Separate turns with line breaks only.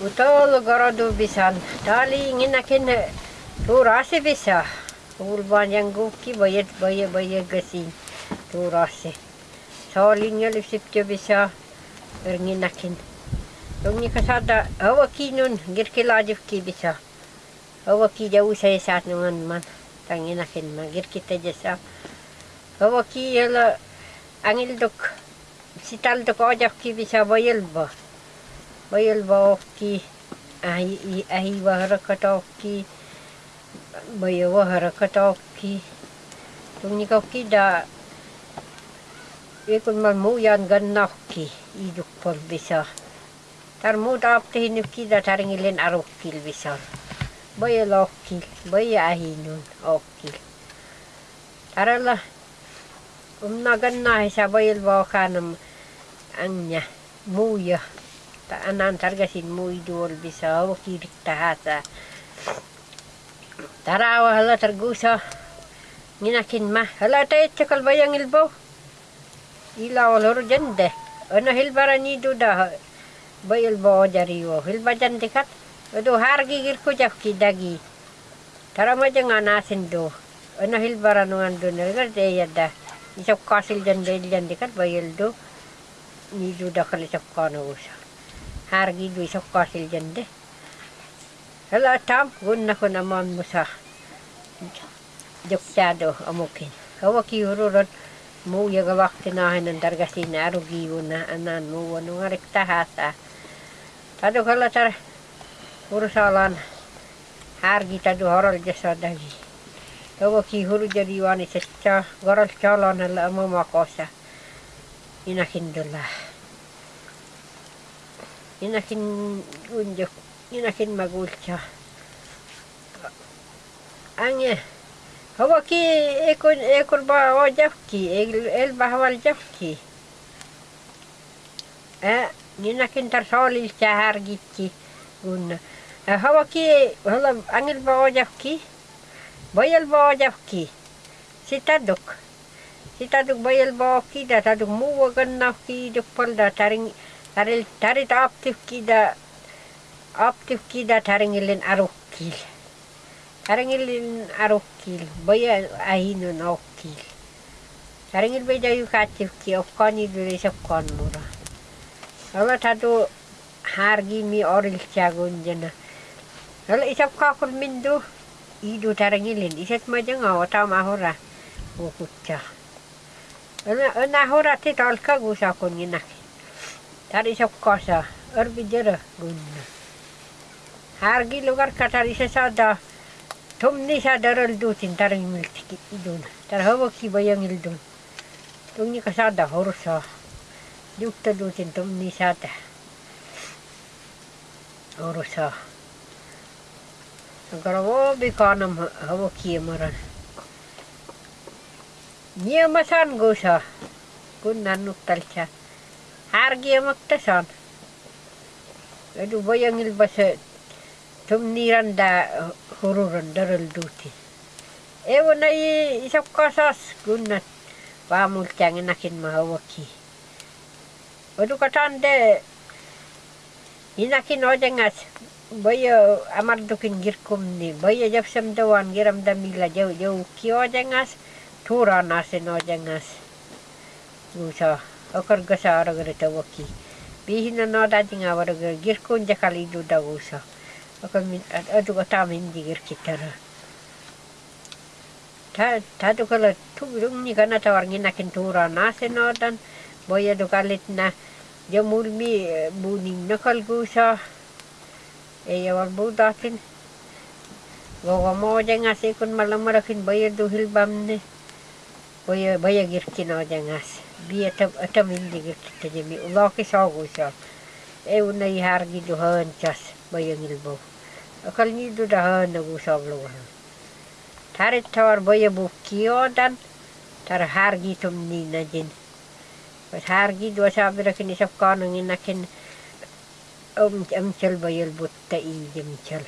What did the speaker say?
Utol gorodu bisan. Tali nginakin turasi bisa. Ulban yang guki bayat bayat bayat gasin turasi. Solinya lipsipjo bisa nginakin. Tung ni kasada awa kinun girkilajif ki bisa. Awa ki jauh saya saat nungan man. Tanginakin man girkita jasa. Awa ki yala angil dok sital dok ojak ki bisa bayal ba. भयो कि आही आही वहर कटौकी भयो वहर कटौकी तुमनि कौकी दा يكون ملمويا نقنوكي يدوك بالبسار ترمود عبته نكيدا ترني لين أروكي البسار بيا لوكي بيا أهينون أوكي ترى الله أمنا قنا حسابي البوخانم أنيا مويا anan targasin muy duol bisa o kirik tahasa tarawa hala targusa nginakin ma. Hala ta etchakal bayang ilbo ila olor jande ana hilbara ni duda bayal bo jariwo hilba jande kat. Ado hargi gir ko jakki dagi tarama janga nasin do ana hilbara no ando nergar de yadda isap kasil jande jande kat bayal do ni duda kali sap kana du isap kasil jande hala tam gunna ko naman mo sa joksado amukin. Kawa ki ururot mo yaga wakti na hinan dargasi na arugi na anan mo wano nga rekta hasa tado kala tar urusalan hargi tado horal jasa dagi kawa ki huru jadi wani secca goral calon hala amamakosa inakin dula inakin unjuk inakin magulcha angye hawa ki ekon ekor ba o el el bahwal jafki eh inakin tar solil chahar gitki gunna hawa ki hala angil ba o bayal ba o jafki sitaduk sitaduk bayal ba ki da taduk taring taril tarit aktif ki da aktif ki da taringilin arukil. Taringilin arukil baya ahinun okil taringil bay dayu katif ki okkani dure sokkan mura Hala tadu hargi mi oril cagun jana Hala isap kakul mindu idu taringilin. Isat majang awata mahora ukutcha Hala nahora ti tolka gusa kun ginaki Tari isap kasa arbijara gunna hargi lugar katari sesada tumni sadaral dutin tarang miltiki idun. Hawa ki bayang ildun tungni kasada horsa yukta dutin tumni sada. Horsa Agora wo bikanam ki maran Nia masan gosa hargi amaktasan Aduh bayang ilbasa tumniran da hururan daral duti. Ewa na isap kasas gunat pamul tiangin nakin mahawaki. Odu katande inakin ojengas baya amar dukin girkum ni baya jap samdawan giram damila jauh jauh ki ojengas tura nasin ojengas. Awaraga girkun jakali du dagusa. Akamin adu kata min digir kitara. Ta ta tu kala tu dum ni kana tawar nginakin tura nasin odan boya du kalit na jamul mi buning nakal gusa. E yawar budatin. Gogo mo jangas ikun malam marakin boya du vajagirkina adjangas. Bia ta mindig irkitajami. Ulaki saagusal. Eu na ihargidu haanchas vajagilbo. Akalnidu da haanagu saabluvahan. Tarit tavar vajabu kiodan. Tar hargitum ninajin. Vat hargidu asaabirakin isafkaananginakin. Ömtsel vajal butta iijimtsel.